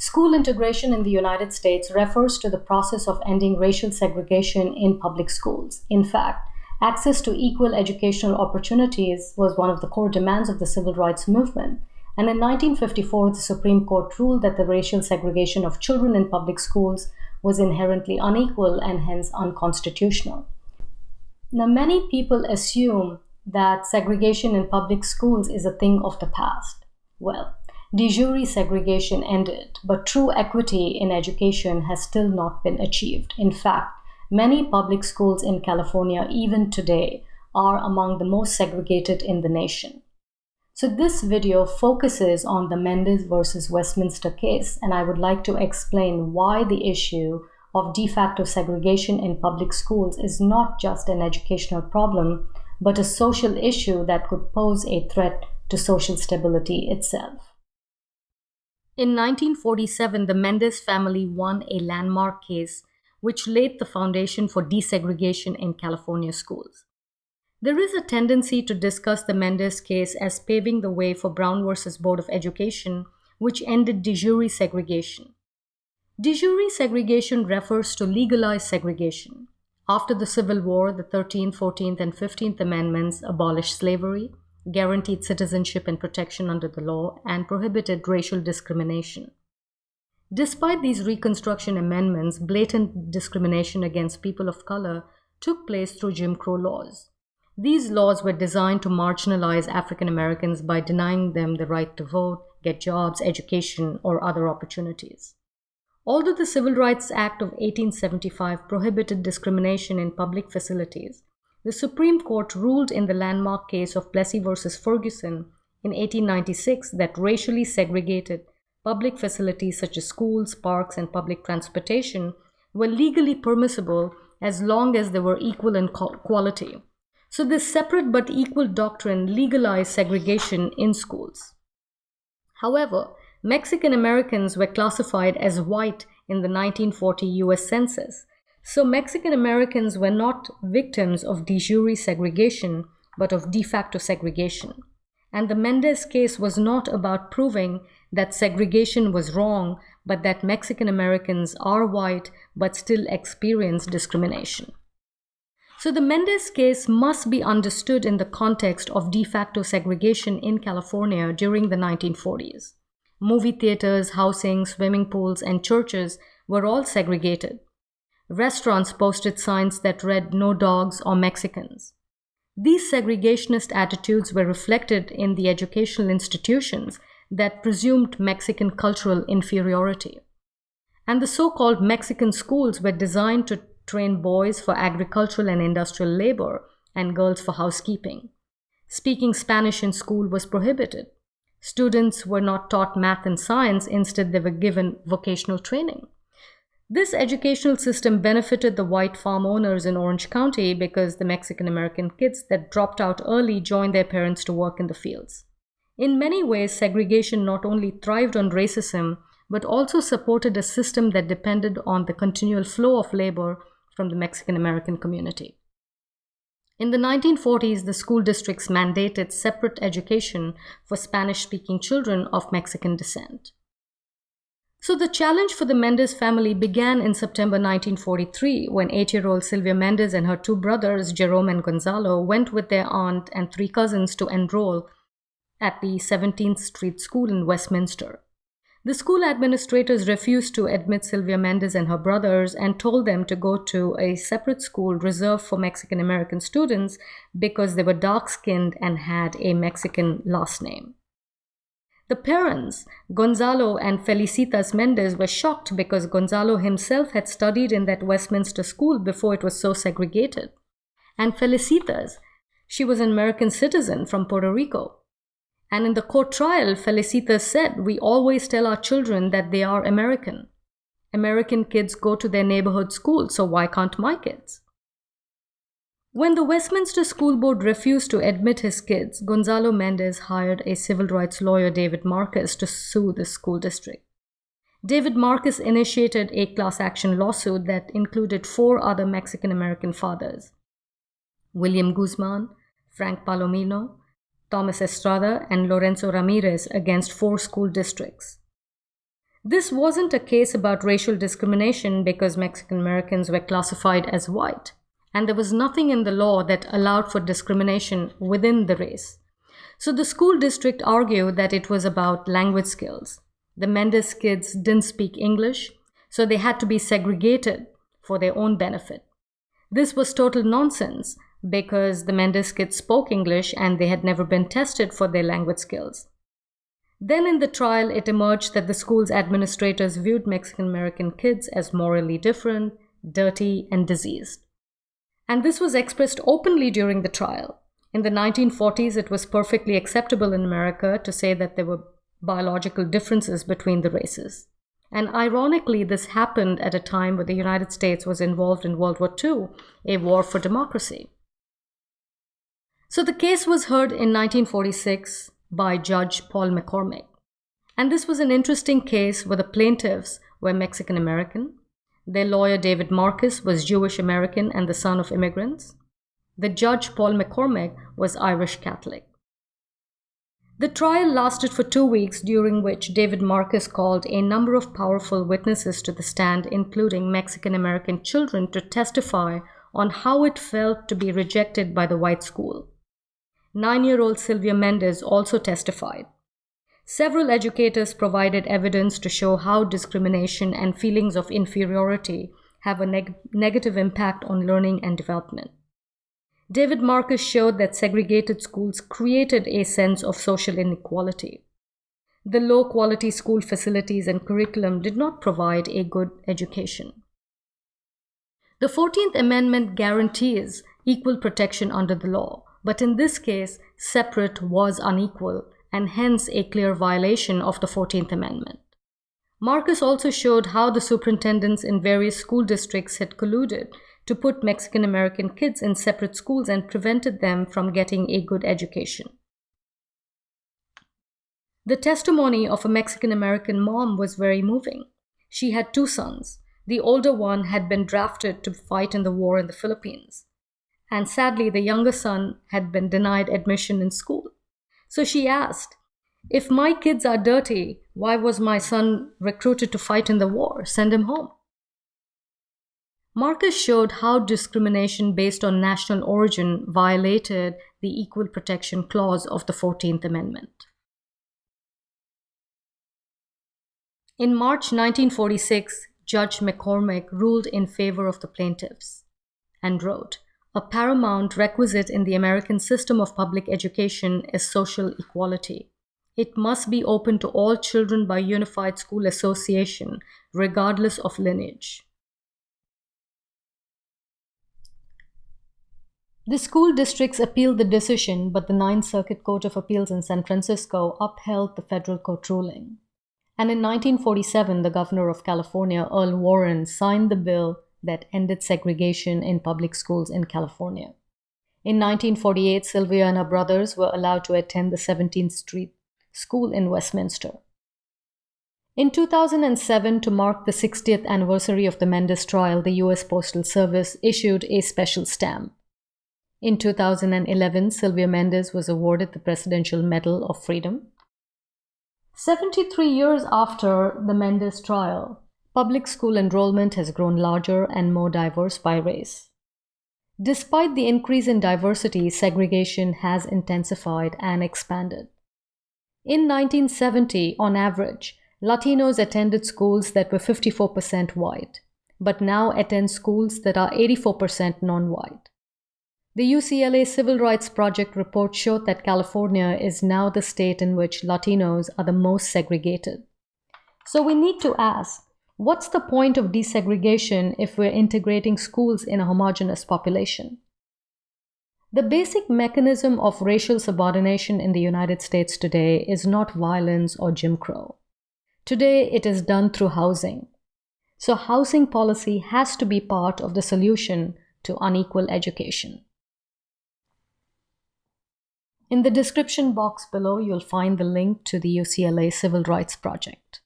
School integration in the United States refers to the process of ending racial segregation in public schools. In fact, access to equal educational opportunities was one of the core demands of the civil rights movement. And in 1954, the Supreme Court ruled that the racial segregation of children in public schools was inherently unequal and hence unconstitutional. Now, many people assume that segregation in public schools is a thing of the past. Well, de jure segregation ended, but true equity in education has still not been achieved. In fact, many public schools in California, even today, are among the most segregated in the nation. So this video focuses on the Mendez versus Westminster case, and I would like to explain why the issue of de facto segregation in public schools is not just an educational problem, but a social issue that could pose a threat to social stability itself. In 1947, the Mendez family won a landmark case which laid the foundation for desegregation in California schools. There is a tendency to discuss the Mendez case as paving the way for Brown versus Board of Education, which ended de jure segregation. De jure segregation refers to legalized segregation. After the Civil War, the 13th, 14th, and 15th Amendments abolished slavery, guaranteed citizenship and protection under the law, and prohibited racial discrimination. Despite these Reconstruction amendments, blatant discrimination against people of color took place through Jim Crow laws. These laws were designed to marginalize African Americans by denying them the right to vote, get jobs, education, or other opportunities. Although the Civil Rights Act of 1875 prohibited discrimination in public facilities, the Supreme Court ruled in the landmark case of Plessy v. Ferguson in 1896 that racially segregated public facilities such as schools, parks, and public transportation were legally permissible as long as they were equal in quality. So, this separate but equal doctrine legalized segregation in schools. However, Mexican Americans were classified as white in the 1940 US Census, so Mexican Americans were not victims of de jure segregation, but of de facto segregation. And the Mendez case was not about proving that segregation was wrong, but that Mexican Americans are white but still experience discrimination. So the Mendez case must be understood in the context of de facto segregation in California during the 1940s. Movie theaters, housing, swimming pools, and churches were all segregated. Restaurants posted signs that read no dogs or Mexicans. These segregationist attitudes were reflected in the educational institutions that presumed Mexican cultural inferiority. And the so called Mexican schools were designed to train boys for agricultural and industrial labor and girls for housekeeping. Speaking Spanish in school was prohibited. Students were not taught math and science, instead, they were given vocational training. This educational system benefited the white farm owners in Orange County because the Mexican American kids that dropped out early joined their parents to work in the fields. In many ways, segregation not only thrived on racism, but also supported a system that depended on the continual flow of labor from the Mexican American community. In the 1940s, the school districts mandated separate education for Spanish speaking children of Mexican descent. So the challenge for the Mendez family began in September 1943 when eight year old Sylvia Mendez and her two brothers, Jerome and Gonzalo, went with their aunt and three cousins to enroll at the 17th Street School in Westminster. The school administrators refused to admit Sylvia Mendez and her brothers and told them to go to a separate school reserved for Mexican American students because they were dark skinned and had a Mexican last name. The parents, Gonzalo and Felicitas Mendez, were shocked because Gonzalo himself had studied in that Westminster school before it was so segregated. And Felicitas, she was an American citizen from Puerto Rico. And in the court trial, Felicitas said, We always tell our children that they are American. American kids go to their neighborhood school, so why can't my kids? When the Westminster School Board refused to admit his kids, Gonzalo Mendez hired a civil rights lawyer, David Marcus, to sue the school district. David Marcus initiated a class action lawsuit that included four other Mexican American fathers William Guzman, Frank Palomino, Thomas Estrada, and Lorenzo Ramirez against four school districts. This wasn't a case about racial discrimination because Mexican Americans were classified as white, and there was nothing in the law that allowed for discrimination within the race. So the school district argued that it was about language skills. The Mendez kids didn't speak English, so they had to be segregated for their own benefit. This was total nonsense because the Mendez kids spoke English and they had never been tested for their language skills. Then in the trial, it emerged that the school's administrators viewed Mexican American kids as morally different, dirty, and diseased. And this was expressed openly during the trial. In the 1940s, it was perfectly acceptable in America to say that there were biological differences between the races. And ironically, this happened at a time when the United States was involved in World War II, a war for democracy. So the case was heard in 1946 by Judge Paul McCormick. And this was an interesting case where the plaintiffs were Mexican American. Their lawyer, David Marcus, was Jewish American and the son of immigrants. The judge, Paul McCormick, was Irish Catholic. The trial lasted for two weeks, during which David Marcus called a number of powerful witnesses to the stand, including Mexican American children, to testify on how it felt to be rejected by the white school. Nine year old Sylvia Mendez also testified. Several educators provided evidence to show how discrimination and feelings of inferiority have a neg- negative impact on learning and development. David Marcus showed that segregated schools created a sense of social inequality. The low quality school facilities and curriculum did not provide a good education. The 14th Amendment guarantees equal protection under the law, but in this case, separate was unequal and hence a clear violation of the 14th Amendment. Marcus also showed how the superintendents in various school districts had colluded to put Mexican American kids in separate schools and prevented them from getting a good education. The testimony of a Mexican American mom was very moving. She had two sons. The older one had been drafted to fight in the war in the Philippines. And sadly, the younger son had been denied admission in school. So she asked, If my kids are dirty, why was my son recruited to fight in the war? Send him home. Marcus showed how discrimination based on national origin violated the Equal Protection Clause of the 14th Amendment. In March 1946, Judge McCormick ruled in favor of the plaintiffs and wrote A paramount requisite in the American system of public education is social equality. It must be open to all children by unified school association, regardless of lineage. The school districts appealed the decision, but the Ninth Circuit Court of Appeals in San Francisco upheld the federal court ruling. And in 1947, the governor of California, Earl Warren, signed the bill that ended segregation in public schools in California. In 1948, Sylvia and her brothers were allowed to attend the 17th Street School in Westminster. In 2007, to mark the 60th anniversary of the Mendez trial, the U.S. Postal Service issued a special stamp. In 2011, Sylvia Mendez was awarded the Presidential Medal of Freedom. 73 years after the Mendez trial, public school enrollment has grown larger and more diverse by race. Despite the increase in diversity, segregation has intensified and expanded. In 1970, on average, Latinos attended schools that were 54% white, but now attend schools that are 84% non white. The UCLA Civil Rights Project report showed that California is now the state in which Latinos are the most segregated. So we need to ask what's the point of desegregation if we're integrating schools in a homogenous population? The basic mechanism of racial subordination in the United States today is not violence or Jim Crow. Today, it is done through housing. So, housing policy has to be part of the solution to unequal education. In the description box below, you'll find the link to the UCLA Civil Rights Project.